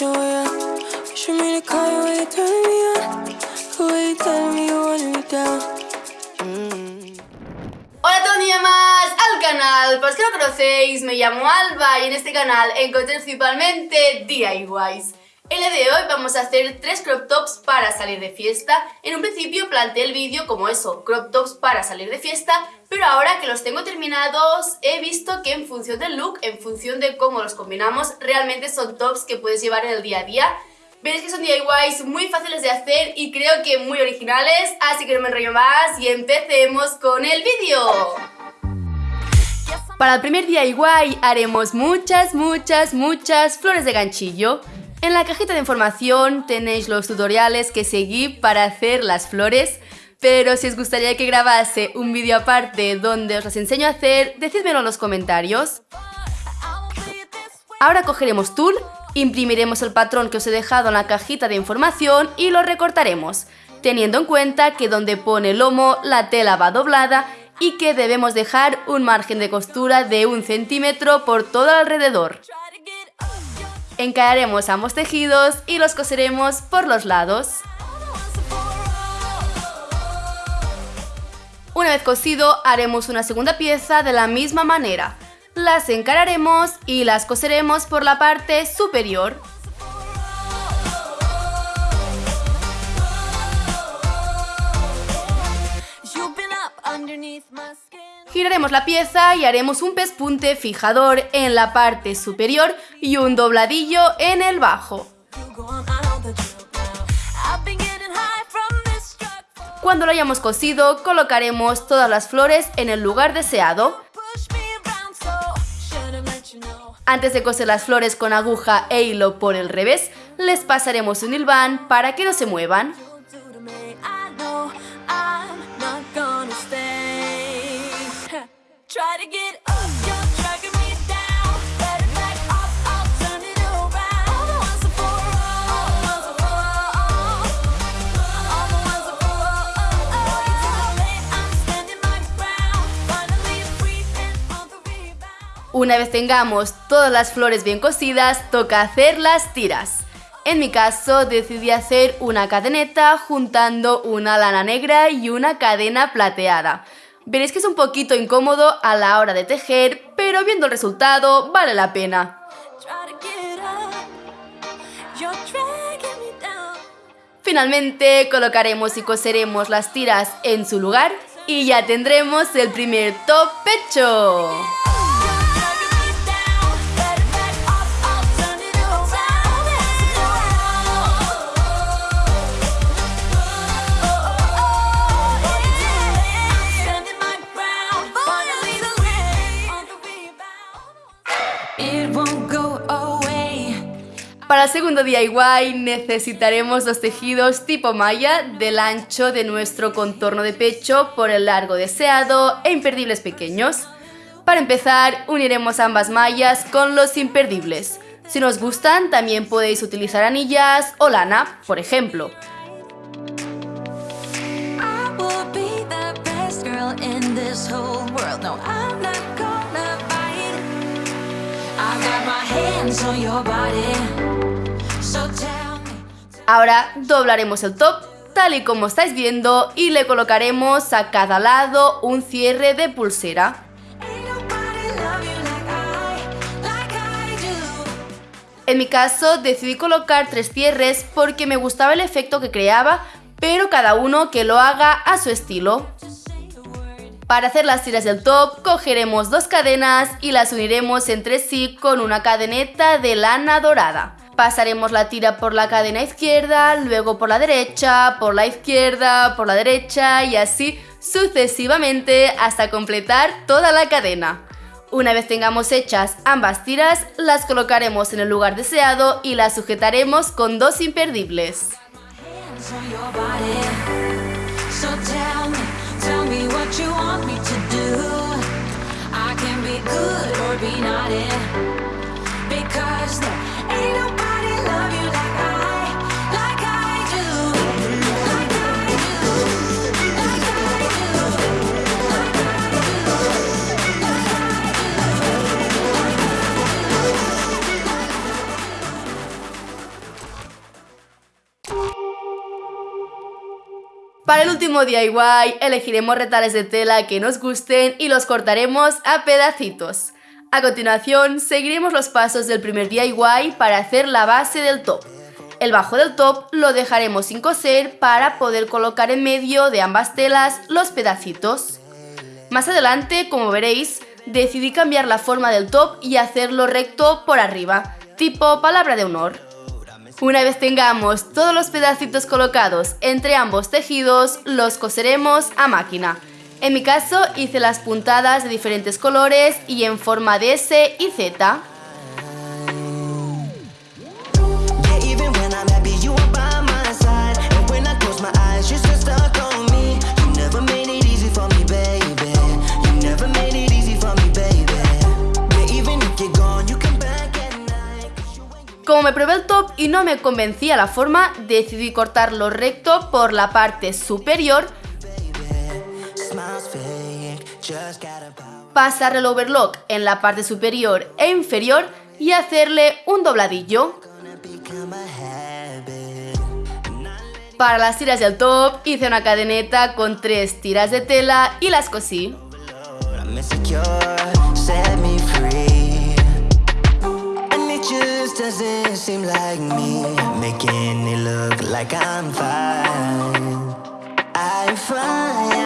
to. Hola a todos y más al canal, para los que no conocéis, me llamo Alba y en este canal encontré principalmente DIYs. El día de hoy vamos a hacer tres crop tops para salir de fiesta. En un principio planteé el vídeo como eso, crop tops para salir de fiesta, pero ahora que los tengo terminados he visto que en función del look, en función de cómo los combinamos, realmente son tops que puedes llevar en el día a día. Veréis que son DIYs muy fáciles de hacer y creo que muy originales, así que no me enrollo más y empecemos con el vídeo. Para el primer DIY haremos muchas, muchas, muchas flores de ganchillo. En la cajita de información tenéis los tutoriales que seguí para hacer las flores, pero si os gustaría que grabase un vídeo aparte donde os las enseño a hacer, decídmelo en los comentarios. Ahora cogeremos tul, imprimiremos el patrón que os he dejado en la cajita de información y lo recortaremos, teniendo en cuenta que donde pone lomo la tela va doblada y que debemos dejar un margen de costura de un centímetro por todo alrededor. Encararemos ambos tejidos y los coseremos por los lados. Una vez cosido, haremos una segunda pieza de la misma manera. Las encararemos y las coseremos por la parte superior. Giraremos la pieza y haremos un pespunte fijador en la parte superior y un dobladillo en el bajo. Cuando lo hayamos cosido, colocaremos todas las flores en el lugar deseado. Antes de coser las flores con aguja e hilo por el revés, les pasaremos un hilván para que no se muevan. Una vez tengamos todas las flores bien cosidas, toca hacer las tiras. En mi caso decidí hacer una cadeneta juntando una lana negra y una cadena plateada. Veréis que es un poquito incómodo a la hora de tejer, pero viendo el resultado vale la pena. Finalmente colocaremos y coseremos las tiras en su lugar y ya tendremos el primer top pecho. Para el segundo DIY necesitaremos los tejidos tipo malla del ancho de nuestro contorno de pecho por el largo deseado e imperdibles pequeños. Para empezar, uniremos ambas mallas con los imperdibles. Si nos gustan, también podéis utilizar anillas o lana, por ejemplo. Ahora doblaremos el top tal y como estáis viendo y le colocaremos a cada lado un cierre de pulsera. En mi caso decidí colocar tres cierres porque me gustaba el efecto que creaba, pero cada uno que lo haga a su estilo. Para hacer las tiras del top, cogeremos dos cadenas y las uniremos entre sí con una cadeneta de lana dorada. Pasaremos la tira por la cadena izquierda, luego por la derecha, por la izquierda, por la derecha y así sucesivamente hasta completar toda la cadena. Una vez tengamos hechas ambas tiras, las colocaremos en el lugar deseado y las sujetaremos con dos imperdibles. Tell me Para el último DIY elegiremos retales de tela que nos gusten y los cortaremos a pedacitos. A continuación seguiremos los pasos del primer DIY para hacer la base del top. El bajo del top lo dejaremos sin coser para poder colocar en medio de ambas telas los pedacitos. Más adelante, como veréis, decidí cambiar la forma del top y hacerlo recto por arriba, tipo palabra de honor. Una vez tengamos todos los pedacitos colocados entre ambos tejidos, los coseremos a máquina. En mi caso hice las puntadas de diferentes colores y en forma de S y Z. me probé el top y no me convencía la forma, decidí cortarlo recto por la parte superior, pasar el overlock en la parte superior e inferior y hacerle un dobladillo. Para las tiras del top hice una cadeneta con tres tiras de tela y las cosí. Doesn't seem like me? Making it look like I'm fine. I'm fine